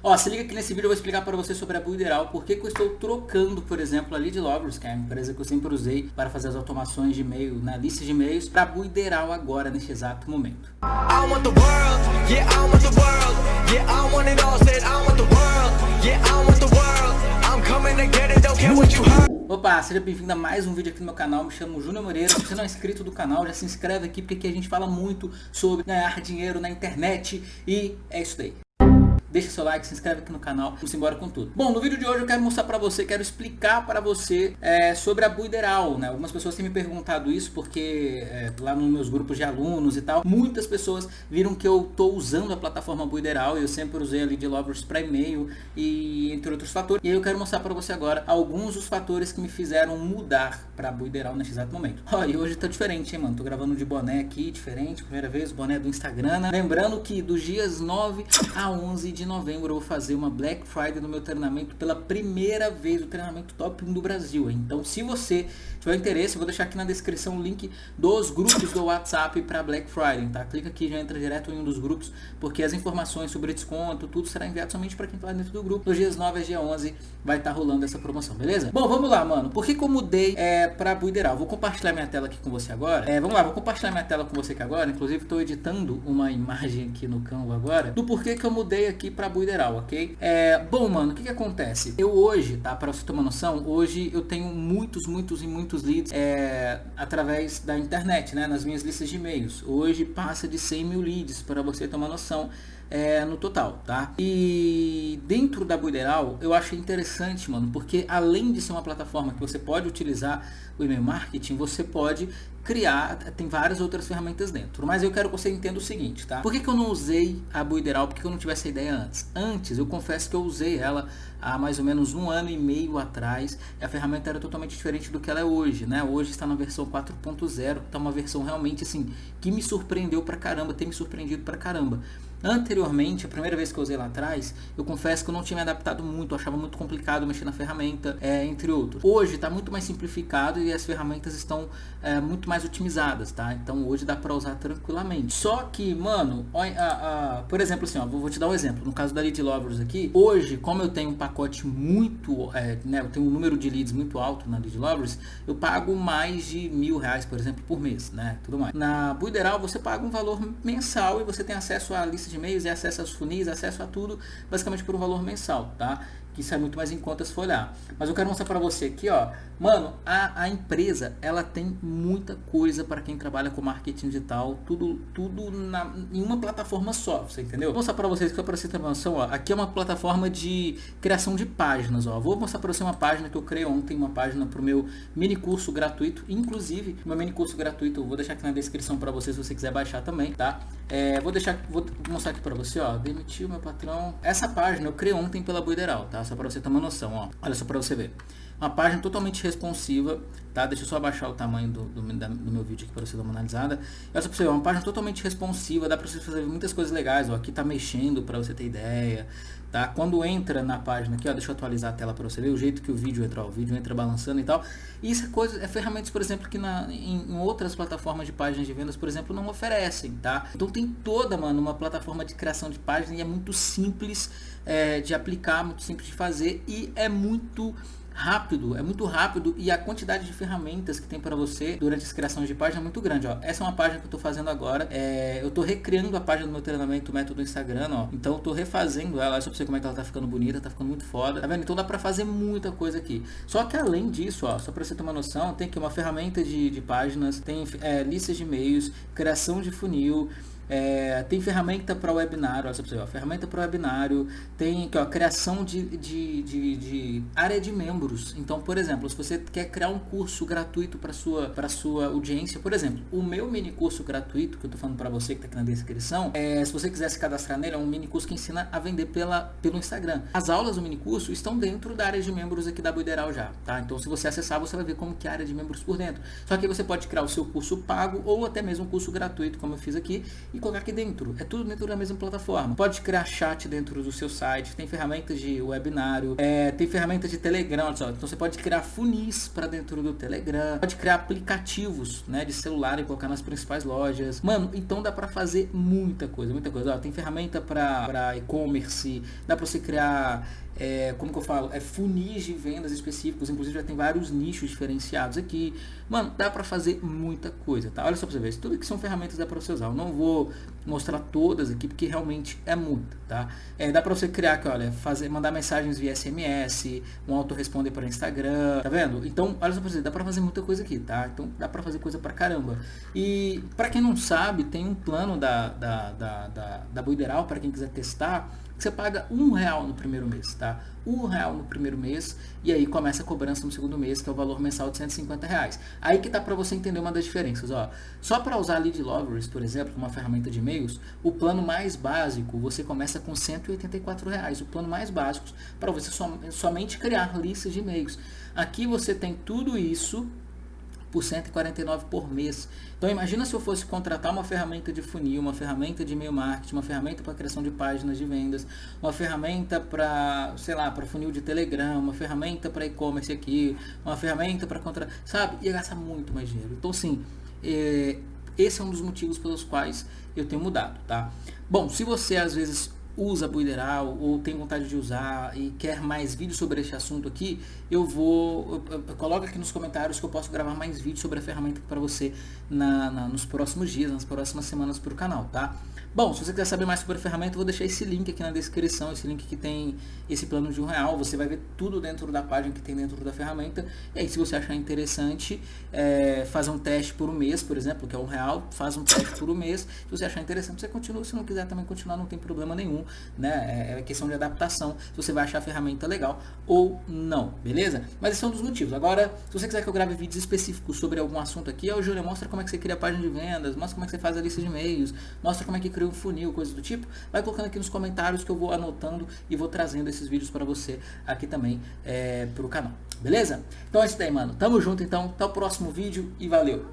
Ó, se liga que nesse vídeo eu vou explicar para você sobre a Buideral, por que eu estou trocando, por exemplo, a Lead Lovers, que é a empresa que eu sempre usei para fazer as automações de e-mail, na né, lista de e-mails, para a Buideral agora, neste exato momento. Opa, seja bem-vindo a mais um vídeo aqui no meu canal, me chamo Júnior Moreira, se você não é inscrito do canal, já se inscreve aqui, porque aqui a gente fala muito sobre ganhar dinheiro na internet e é isso daí deixa seu like, se inscreve aqui no canal, vamos embora com tudo. Bom, no vídeo de hoje eu quero mostrar para você, quero explicar para você é, sobre a Buideral, né? Algumas pessoas têm me perguntado isso porque é, lá nos meus grupos de alunos e tal, muitas pessoas viram que eu tô usando a plataforma Buideral eu sempre usei ali de Lovers para e-mail e entre outros fatores. E eu quero mostrar para você agora alguns dos fatores que me fizeram mudar para Buideral nesse exato momento. Ó, e hoje tá diferente, hein, mano? Tô gravando de boné aqui, diferente, primeira vez, boné do Instagram, né? Lembrando que dos dias 9 a 11 de novembro eu vou fazer uma Black Friday no meu treinamento pela primeira vez, o treinamento top 1 do Brasil. Então se você tiver interesse, eu vou deixar aqui na descrição o link dos grupos do WhatsApp para Black Friday, tá? Clica aqui já entra direto em um dos grupos, porque as informações sobre desconto, tudo será enviado somente para quem está dentro do grupo. Nos dias 9 a dia 11 vai estar tá rolando essa promoção, beleza? Bom, vamos lá, mano. Por que, que eu mudei é, para Buideral? Vou compartilhar minha tela aqui com você agora. É, vamos lá, vou compartilhar minha tela com você aqui agora. Inclusive, estou editando uma imagem aqui no Canva agora, do porquê que eu mudei aqui para Buideral, ok? É, bom, mano, o que que acontece? Eu hoje, tá, para você ter uma noção, hoje eu tenho muitos, muitos e muitos leads é, através da internet, né, nas minhas listas de e-mails. Hoje passa de 100 mil leads, para você ter uma noção é, no total, tá? E dentro da Buideral, eu achei interessante, mano, porque além de ser uma plataforma que você pode utilizar o e-mail marketing, você pode criar, tem várias outras ferramentas dentro. Mas eu quero que você entenda o seguinte, tá? Por que, que eu não usei a Buideral? Por que, que eu não tive essa ideia antes? Antes, eu confesso que eu usei ela há mais ou menos um ano e meio atrás. A ferramenta era totalmente diferente do que ela é hoje, né? Hoje está na versão 4.0, está uma versão realmente assim, que me surpreendeu pra caramba, tem me surpreendido pra caramba. Anteriormente, a primeira vez que eu usei lá atrás, eu confesso que eu não tinha me adaptado muito, achava muito complicado mexer na ferramenta, é, entre outros. Hoje está muito mais simplificado e as ferramentas estão é, muito mais otimizadas, tá? Então hoje dá para usar tranquilamente. Só que, mano, ó, a, a, por exemplo assim, ó, vou, vou, te dar um exemplo. No caso da Lead Lovers aqui, hoje, como eu tenho um pacote muito, é, né, eu tenho um número de leads muito alto na Lead Lovers, eu pago mais de mil reais, por exemplo, por mês, né? Tudo mais. Na Buideral você paga um valor mensal e você tem acesso à lista de e-mails e acesso aos funis, acesso a tudo, basicamente por um valor mensal, tá? Que sai muito mais em conta se for olhar. Mas eu quero mostrar para você aqui, ó. Mano, a, a empresa, ela tem muita coisa para quem trabalha com marketing digital, tudo, tudo na, em uma plataforma só, você entendeu? Vou mostrar para vocês que você ter noção, ó. Aqui é uma plataforma de criação de páginas, ó. Vou mostrar para você uma página que eu criei ontem, uma página para o meu mini curso gratuito, inclusive, meu mini curso gratuito, eu vou deixar aqui na descrição para você se você quiser baixar também, tá? É, vou deixar, vou mostrar aqui para você, ó. Demitiu meu patrão. Essa página eu criei ontem pela Buideral, tá? Só para você ter uma noção, ó. Olha só para você ver. Uma página totalmente responsiva, tá? Deixa eu só abaixar o tamanho do, do, do meu vídeo aqui para você dar uma analisada. Olha só para você ver, uma página totalmente responsiva, dá para você fazer muitas coisas legais, ó. Aqui tá mexendo para você ter ideia, tá? Quando entra na página aqui, ó, deixa eu atualizar a tela para você ver o jeito que o vídeo entra, ó, o vídeo entra balançando e tal. E isso é coisa, é ferramentas, por exemplo, que na, em, em, outras plataformas de páginas de vendas, por exemplo, não oferecem, tá? Então tem toda, mano, uma plataforma de criação de página e é muito simples é, de aplicar, muito simples de fazer e é muito rápido, é muito rápido e a quantidade de ferramentas que tem para você durante as criações de página é muito grande, ó. Essa é uma página que eu estou fazendo agora, é, eu estou recriando a página do meu treinamento, método Instagram, ó. Então eu estou refazendo ela, só para você como é que ela tá ficando bonita, tá ficando muito foda, tá vendo? Então dá para fazer muita coisa aqui. Só que além disso, ó, só para você ter uma noção, tem aqui uma ferramenta de, de páginas, tem é, listas de e-mails, criação de funil, é, tem ferramenta para webinário, olha você, ó, ferramenta para webinário, tem aqui, ó, criação de, de, de, de, área de membros. Então, por exemplo, se você quer criar um curso gratuito para sua para sua audiência, por exemplo, o meu mini curso gratuito que eu estou falando para você que está aqui na descrição, é, se você quiser se cadastrar nele, é um mini curso que ensina a vender pela, pelo Instagram. As aulas do mini curso estão dentro da área de membros aqui da Buideral já, tá? Então, se você acessar, você vai ver como que é a área de membros por dentro. Só que você pode criar o seu curso pago ou até mesmo um curso gratuito, como eu fiz aqui, e colocar aqui dentro. É tudo dentro da mesma plataforma. Pode criar chat dentro do seu site, tem ferramentas de webinário, é, tem ferramentas de Telegram, então você pode criar funis para dentro do Telegram, pode criar aplicativos né, de celular e colocar nas principais lojas. Mano, então dá para fazer muita coisa, muita coisa. Ó, tem ferramenta para e-commerce, dá para você criar é, como que eu falo, é funis de vendas específicos, inclusive já tem vários nichos diferenciados aqui. Mano, dá para fazer muita coisa, tá? Olha só pra você ver, tudo que são ferramentas dá para você usar. Eu não vou mostrar todas aqui, porque realmente é muito, tá? É, dá para você criar aqui, olha, fazer, mandar mensagens via SMS, um autoresponder para Instagram, tá vendo? Então, olha só pra você, dá para fazer muita coisa aqui, tá? Então, dá para fazer coisa pra caramba. E, para quem não sabe, tem um plano da, da, da, da, da Buideral, para quem quiser testar, você paga um real no primeiro mês, tá? Um real no primeiro mês e aí começa a cobrança no segundo mês, que é o valor mensal de 150 reais. Aí que tá para você entender uma das diferenças, ó. Só para usar Lead Lovers, por exemplo, uma ferramenta de e-mails, o plano mais básico você começa com 184 reais. O plano mais básico para você som somente criar listas de e-mails. Aqui você tem tudo isso por 149 por mês. Então imagina se eu fosse contratar uma ferramenta de funil, uma ferramenta de e-mail marketing, uma ferramenta para criação de páginas de vendas, uma ferramenta para, sei lá, para funil de Telegram, uma ferramenta para e-commerce aqui, uma ferramenta para contratar, sabe? Ia gastar muito mais dinheiro. Então sim, é, esse é um dos motivos pelos quais eu tenho mudado, tá? Bom, se você às vezes usa Buideral ou tem vontade de usar e quer mais vídeos sobre este assunto aqui, eu vou, coloca aqui nos comentários que eu posso gravar mais vídeos sobre a ferramenta para você na, na, nos próximos dias, nas próximas semanas para o canal, tá? Bom, se você quiser saber mais sobre a ferramenta, eu vou deixar esse link aqui na descrição, esse link que tem esse plano de um real, você vai ver tudo dentro da página que tem dentro da ferramenta, e aí se você achar interessante, é, fazer um teste por um mês, por exemplo, que é um real, faz um teste por um mês, se você achar interessante, você continua, se não quiser também continuar, não tem problema nenhum, né? É, é questão de adaptação, se você vai achar a ferramenta legal ou não, beleza? Mas esse é um dos motivos. Agora, se você quiser que eu grave vídeos específicos sobre algum assunto aqui, o Júlio mostra como é que você cria a página de vendas, mostra como é que você faz a lista de e-mails, mostra como é que cria um funil, coisas do tipo, vai colocando aqui nos comentários que eu vou anotando e vou trazendo esses vídeos para você aqui também é, pro canal, beleza? Então é isso daí, mano. Tamo junto então, até o próximo vídeo e valeu!